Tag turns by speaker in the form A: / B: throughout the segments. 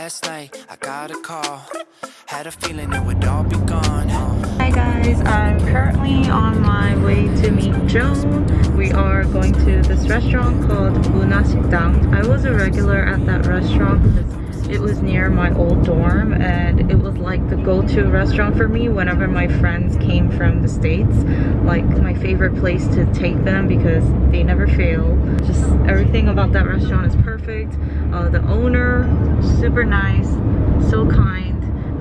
A: Last night I got a call, had a feeling it would all be gone.
B: Hi guys, I'm currently on my way to meet Joan. We are going to this restaurant called Munasikdang. I was a regular at that restaurant because it was near my old dorm and it was like the go-to restaurant for me whenever my friends came from the States. Like my favorite place to take them because they never fail. Just everything about that restaurant is perfect. Uh, the owner, super nice, so kind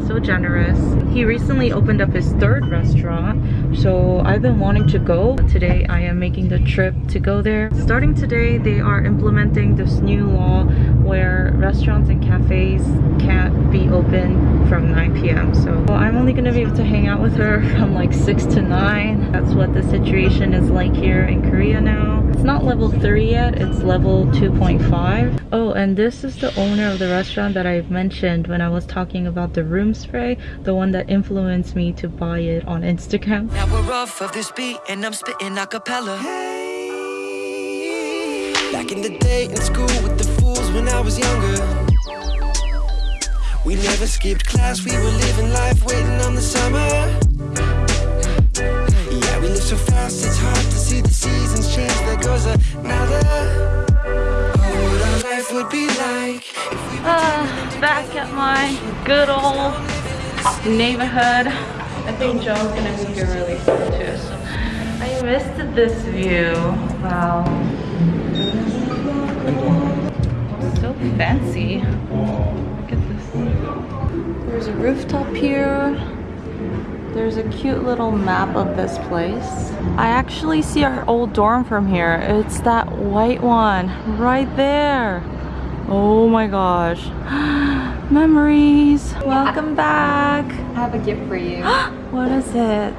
B: so generous. He recently opened up his third restaurant, so I've been wanting to go. Today I am making the trip to go there. Starting today, they are implementing this new law where restaurants and cafes open from 9 p.m. So I'm only gonna be able to hang out with her from like 6 to 9. That's what the situation is like here in Korea now. It's not level 3 yet, it's level 2.5. Oh, and this is the owner of the restaurant that I mentioned when I was talking about the room spray, the one that influenced me to buy it on Instagram.
A: Now we're off of this beat and I'm spitting a cappella. Back in the day in school with the fools when I was younger. We never skipped class, we were living life waiting on the summer. Yeah, we live so fast, it's hard to see the seasons change. There goes another. What our life would be like if
B: Ah, back at my good old neighborhood. I think Joan's gonna be here really soon too. So I missed this view. Wow. So fancy. Look at this. There's a rooftop here. There's a cute little map of this place. I actually see our old dorm from here. It's that white one right there. Oh my gosh. Memories. Welcome back.
C: I have a gift for you.
B: what is it?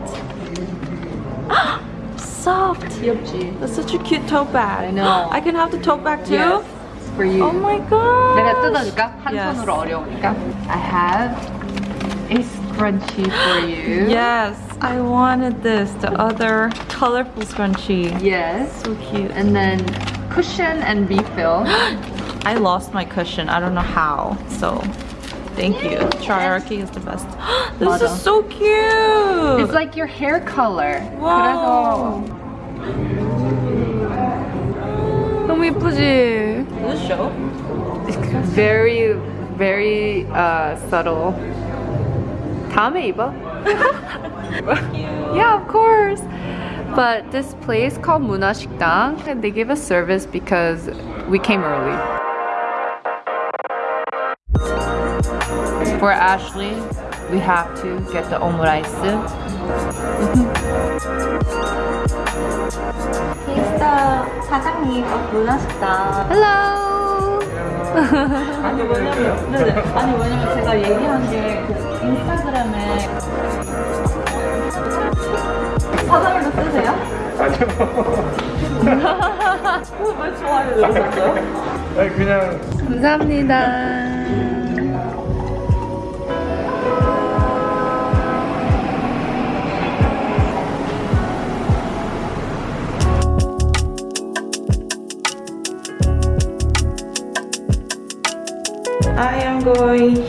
B: soft. That's such a cute tote bag.
C: I know.
B: I can have the tote bag too?
C: Yes for you.
B: Oh my god.
C: 내가 뜯어줄까? 한
B: Yes.
C: 손으로 어려우니까. I have a scrunchie for you.
B: Yes. I wanted this. The other colorful scrunchie.
C: Yes.
B: So cute.
C: And then cushion and refill.
B: I lost my cushion. I don't know how. So thank you. Triarchy is the best. this
C: 맞아.
B: is so cute.
C: It's like your hair color.
B: Wow.
C: 그래서 너무 예쁘지?
B: This show?
C: Very, very uh, subtle. 다음에 입어. yeah, of course. But this place called Muna Shikdang, and they give us service because we came early. For Ashley, we have to get the omurice.
B: 인스타 사장님 문화식당
C: Hello!
B: 아니 왜냐면 네네 아니 왜냐면 제가 얘기한 게그 인스타그램에 사장님도 쓰세요? 아니요 왜 좋아요 누르셨어요?
D: 아니 그냥
C: 감사합니다.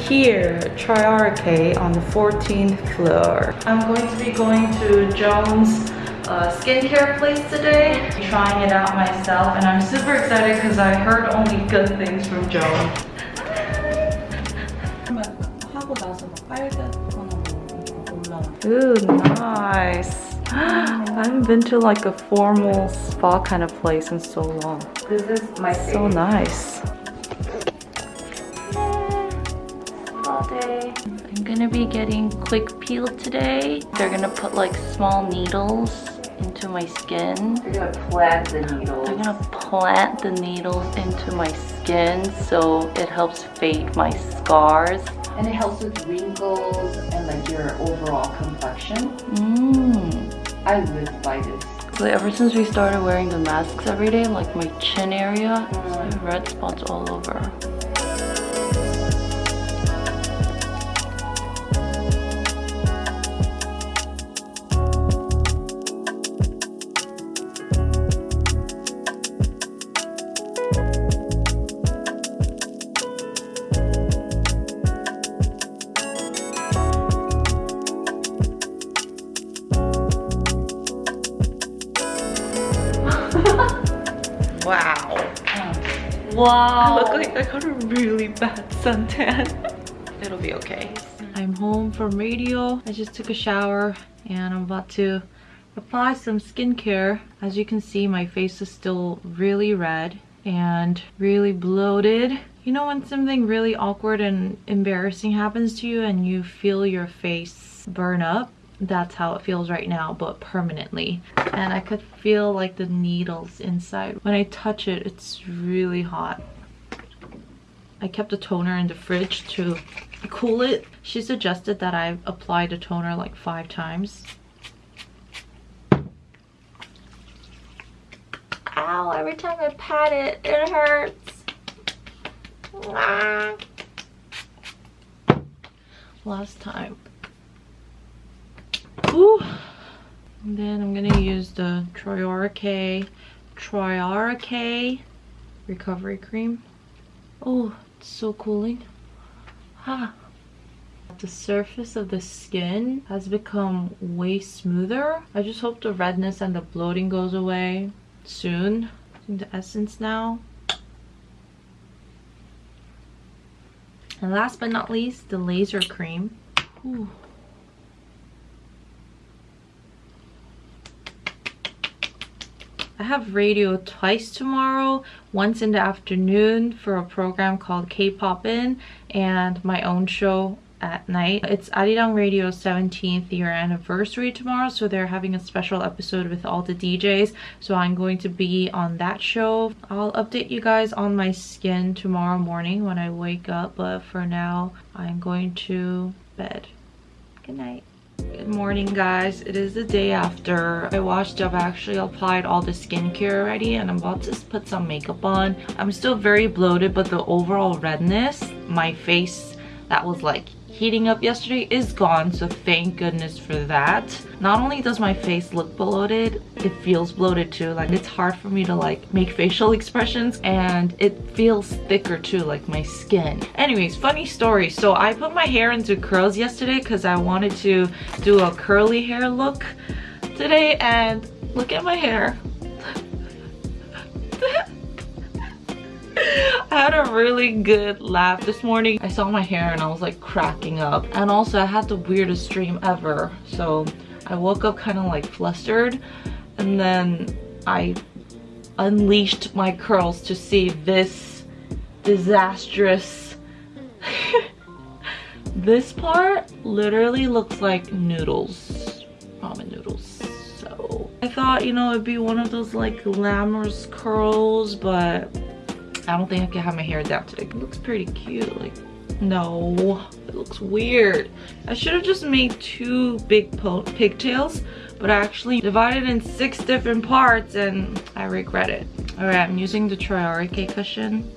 B: Here, Triarchy on the 14th floor. I'm going to be going to Joan's uh, skincare place today, trying it out myself, and I'm super excited because I heard only good things from Joan. Ooh, nice. I haven't been to like a formal spa kind of place in so long.
C: This is my
B: So nice. Gonna be getting quick peel today. They're gonna put like small needles into my skin.
C: You're gonna plant the needles.
B: They're gonna plant the needles into my skin so it helps fade my scars.
C: And it helps with wrinkles and like your overall complexion.
B: Mmm.
C: I live by this.
B: Like ever since we started wearing the masks every day, like my chin area, I have red spots all over. I look like I got a really bad suntan. It'll be okay. I'm home from radio. I just took a shower and I'm about to apply some skincare. As you can see, my face is still really red and really bloated. You know when something really awkward and embarrassing happens to you and you feel your face burn up? That's how it feels right now, but permanently. And I could feel like the needles inside. When I touch it, it's really hot. I kept the toner in the fridge to cool it. She suggested that I apply the toner like five times. Ow, every time I pat it, it hurts. Ah. Last time. Ooh. And then I'm gonna use the Triora K, Triora K recovery cream. Oh, so cooling. Ah. The surface of the skin has become way smoother. I just hope the redness and the bloating goes away soon. the essence now. And last but not least, the laser cream. Ooh. I have radio twice tomorrow, once in the afternoon for a program called K-Pop-In and my own show at night. It's Arirang Radio's 17th year anniversary tomorrow, so they're having a special episode with all the DJs. So I'm going to be on that show. I'll update you guys on my skin tomorrow morning when I wake up, but for now, I'm going to bed. Good night. Good morning guys. It is the day after I washed up. I actually applied all the skincare already and I'm about to put some makeup on. I'm still very bloated but the overall redness, my face that was like heating up yesterday is gone so thank goodness for that. Not only does my face look bloated it feels bloated too. Like it's hard for me to like make facial expressions and it feels thicker too like my skin. Anyways funny story. So i put my hair into curls yesterday because i wanted to do a curly hair look today and look at my hair really good laugh this morning. I saw my hair and I was like cracking up. And also I had the weirdest dream ever. So I woke up kind of like flustered and then I unleashed my curls to see this disastrous this part literally looks like noodles ramen noodles so i thought you know it'd be one of those like glamorous curls but I don't think I can have my hair down today. It looks pretty cute. Like, no, it looks weird. I should have just made two big pigtails, but I actually divided in six different parts and I regret it. All right, I'm using the Triarike cushion.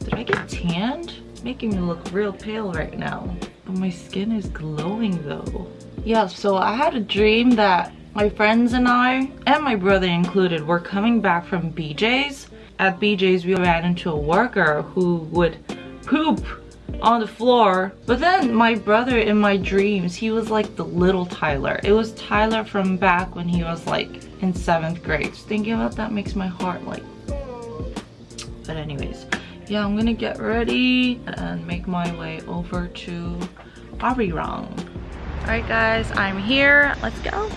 B: Did I get tanned? making me look real pale right now. But my skin is glowing though. Yeah, so I had a dream that my friends and I, and my brother included, were coming back from BJ's. At BJ's, we ran into a worker who would poop on the floor. But then my brother in my dreams, he was like the little Tyler. It was Tyler from back when he was like in seventh grade. Just thinking about that makes my heart like... But anyways, yeah, I'm gonna get ready and make my way over to Arirang. Alright guys, I'm here. Let's go.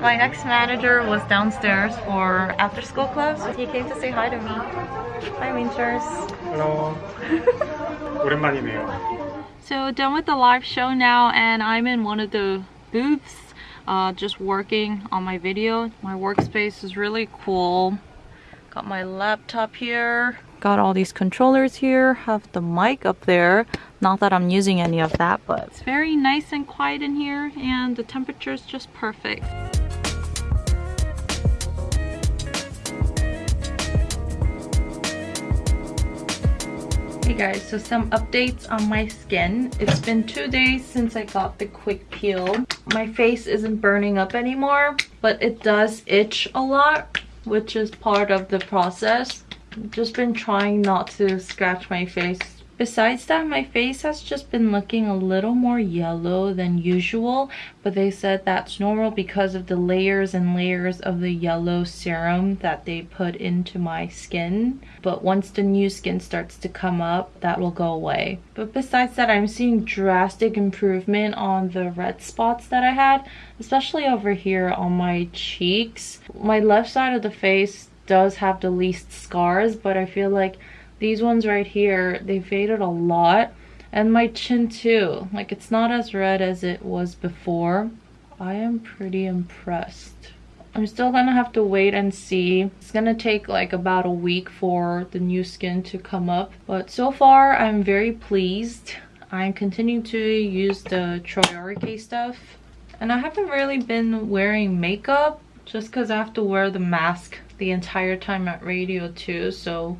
B: My next manager was downstairs for after school clubs. He came to say hi to me. Hi Winters.
D: Hello. 오랜만이네요.
B: So done with the live show now and I'm in one of the booths uh, just working on my video. My workspace is really cool. Got my laptop here. Got all these controllers here. Have the mic up there. Not that I'm using any of that, but it's very nice and quiet in here and the temperature is just perfect. Hey guys, so some updates on my skin. It's been two days since I got the quick peel. My face isn't burning up anymore, but it does itch a lot which is part of the process. Just been trying not to scratch my face Besides that, my face has just been looking a little more yellow than usual, but they said that's normal because of the layers and layers of the yellow serum that they put into my skin. But once the new skin starts to come up, that will go away. But besides that, I'm seeing drastic improvement on the red spots that I had, especially over here on my cheeks. My left side of the face does have the least scars, but I feel like these ones right here, they faded a lot. And my chin too. Like it's not as red as it was before. I am pretty impressed. I'm still gonna have to wait and see. It's gonna take like about a week for the new skin to come up. But so far, I'm very pleased. I'm continuing to use the Troyarike stuff. And I haven't really been wearing makeup just because I have to wear the mask the entire time at radio too. So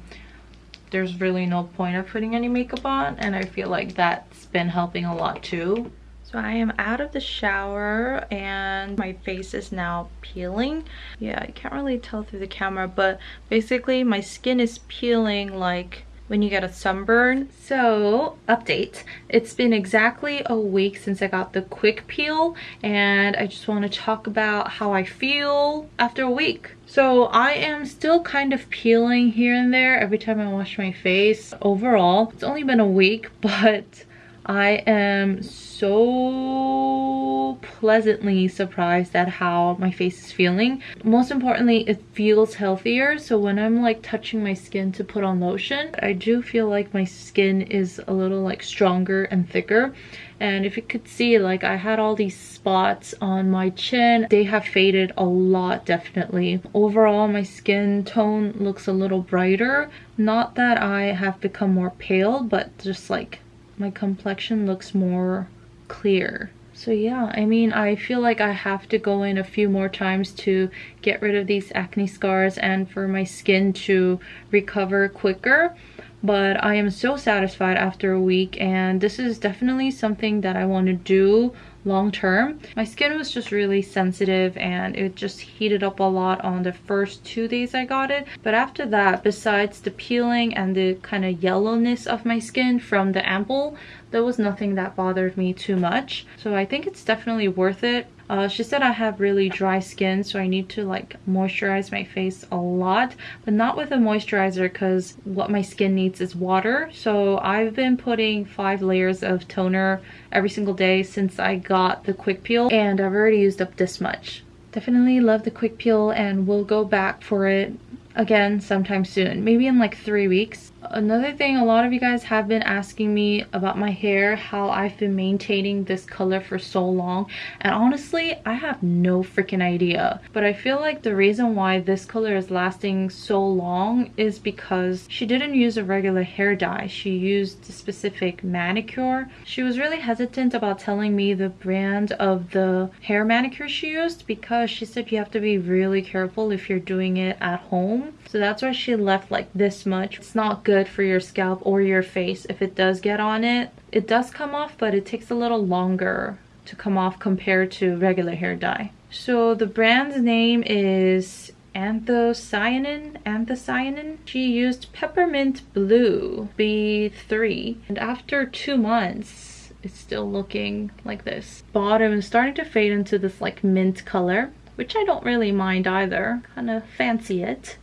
B: there's really no point of putting any makeup on and I feel like that's been helping a lot too. So I am out of the shower and my face is now peeling. Yeah, I can't really tell through the camera, but basically my skin is peeling like when you get a sunburn. So, update. It's been exactly a week since I got the quick peel and I just want to talk about how I feel after a week. So I am still kind of peeling here and there every time I wash my face. Overall, it's only been a week, but I am so pleasantly surprised at how my face is feeling. Most importantly, it feels healthier. So when I'm like touching my skin to put on lotion, I do feel like my skin is a little like stronger and thicker. And if you could see, like I had all these spots on my chin. They have faded a lot, definitely. Overall, my skin tone looks a little brighter. Not that I have become more pale, but just like my complexion looks more clear. So yeah, I mean, I feel like I have to go in a few more times to get rid of these acne scars and for my skin to recover quicker. But I am so satisfied after a week and this is definitely something that I want to do long term. My skin was just really sensitive and it just heated up a lot on the first two days I got it. But after that, besides the peeling and the kind of yellowness of my skin from the ampoule, there was nothing that bothered me too much. So I think it's definitely worth it. Uh, she said I have really dry skin so I need to like moisturize my face a lot but not with a moisturizer because what my skin needs is water. So I've been putting five layers of toner every single day since I got the quick peel and I've already used up this much. Definitely love the quick peel and we'll go back for it again sometime soon maybe in like three weeks another thing a lot of you guys have been asking me about my hair how i've been maintaining this color for so long. And honestly i have no freaking idea. But i feel like the reason why this color is lasting so long is because she didn't use a regular hair dye. She used a specific manicure. She was really hesitant about telling me the brand of the hair manicure she used because she said you have to be really careful if you're doing it at home. So that's why she left like this much. It's not good good for your scalp or your face if it does get on it. It does come off, but it takes a little longer to come off compared to regular hair dye. So the brand's name is anthocyanin anthocyanin she used peppermint blue b3 and after two months it's still looking like this bottom is starting to fade into this like mint color which i don't really mind either kind of fancy it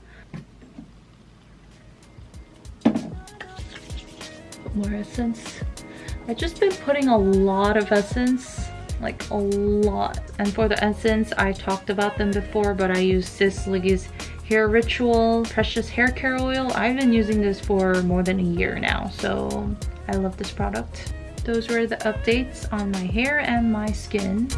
B: more essence. I've just been putting a lot of essence, like a lot. And for the essence, I talked about them before, but I use Sisley's Hair Ritual Precious Hair Care Oil. I've been using this for more than a year now, so I love this product. Those were the updates on my hair and my skin.